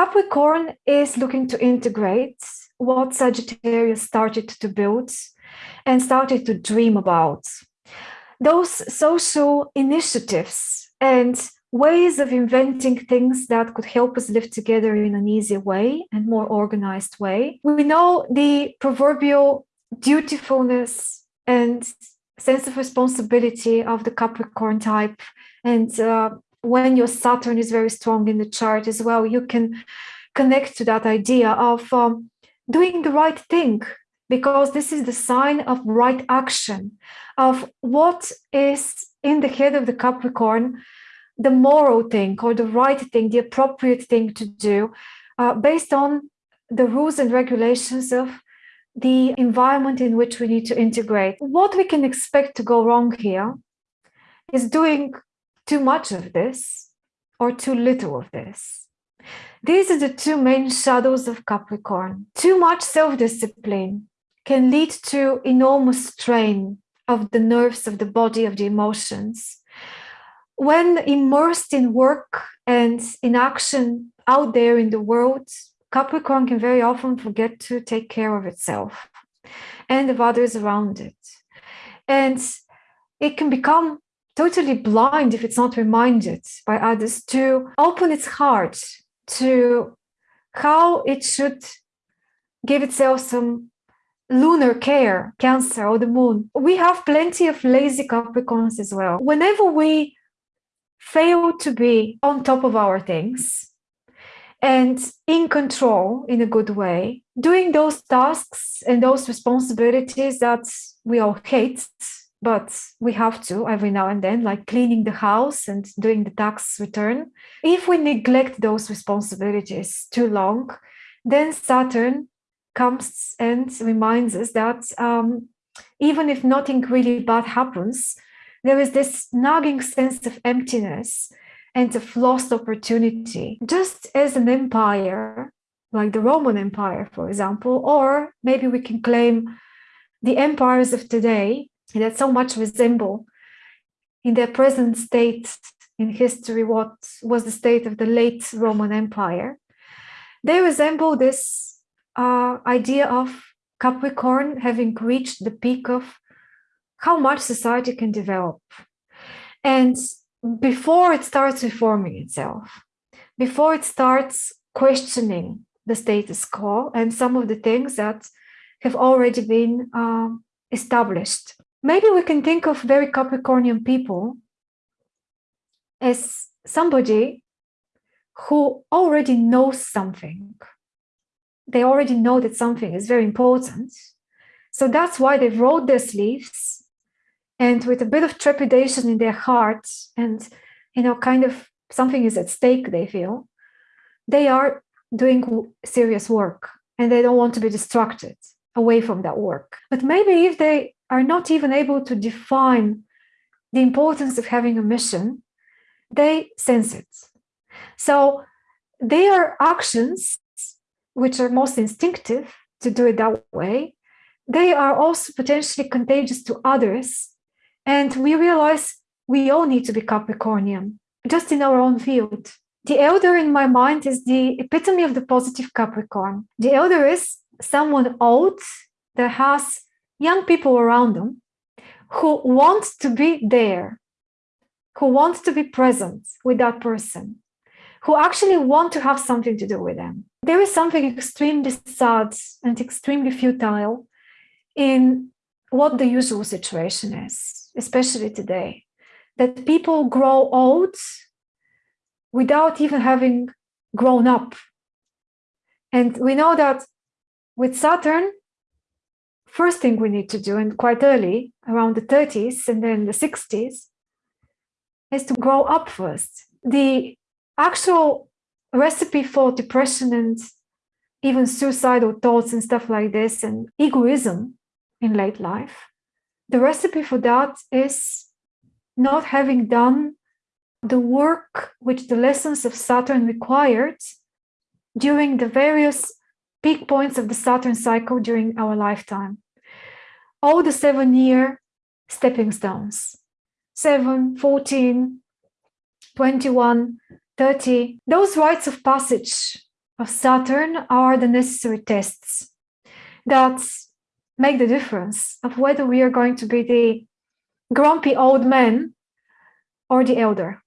Capricorn is looking to integrate what Sagittarius started to build and started to dream about. Those social initiatives and ways of inventing things that could help us live together in an easier way and more organized way. We know the proverbial dutifulness and sense of responsibility of the Capricorn type. And uh, when your Saturn is very strong in the chart as well, you can connect to that idea of um, doing the right thing because this is the sign of right action, of what is in the head of the Capricorn, the moral thing or the right thing, the appropriate thing to do, uh, based on the rules and regulations of the environment in which we need to integrate. What we can expect to go wrong here is doing too much of this or too little of this. These are the two main shadows of Capricorn. Too much self-discipline can lead to enormous strain of the nerves of the body, of the emotions. When immersed in work and in action out there in the world, Capricorn can very often forget to take care of itself and of others around it. And it can become totally blind if it's not reminded by others to open its heart to how it should give itself some lunar care, Cancer or the moon. We have plenty of lazy Capricorns as well. Whenever we fail to be on top of our things, and in control in a good way, doing those tasks and those responsibilities that we all hate, but we have to every now and then, like cleaning the house and doing the tax return. If we neglect those responsibilities too long, then Saturn comes and reminds us that um, even if nothing really bad happens, there is this nagging sense of emptiness and of lost opportunity, just as an empire, like the Roman Empire, for example, or maybe we can claim the empires of today that so much resemble in their present state in history what was the state of the late Roman Empire. They resemble this uh, idea of Capricorn having reached the peak of how much society can develop. And before it starts reforming itself, before it starts questioning the status quo and some of the things that have already been uh, established. Maybe we can think of very Capricornian people as somebody who already knows something. They already know that something is very important. So that's why they've rolled their sleeves and with a bit of trepidation in their hearts and you know kind of something is at stake they feel they are doing serious work and they don't want to be distracted away from that work but maybe if they are not even able to define the importance of having a mission they sense it so their actions which are most instinctive to do it that way they are also potentially contagious to others and we realize we all need to be Capricornian, just in our own field. The elder in my mind is the epitome of the positive Capricorn. The elder is someone old that has young people around them who want to be there, who want to be present with that person, who actually want to have something to do with them. There is something extremely sad and extremely futile in what the usual situation is especially today, that people grow old without even having grown up. And we know that with Saturn, first thing we need to do, and quite early, around the 30s and then the 60s, is to grow up first. The actual recipe for depression and even suicidal thoughts and stuff like this and egoism in late life the recipe for that is not having done the work which the lessons of Saturn required during the various peak points of the Saturn cycle during our lifetime. All the seven year stepping stones, 7, 14, 21, 30, those rites of passage of Saturn are the necessary tests that make the difference of whether we are going to be the grumpy old man or the elder.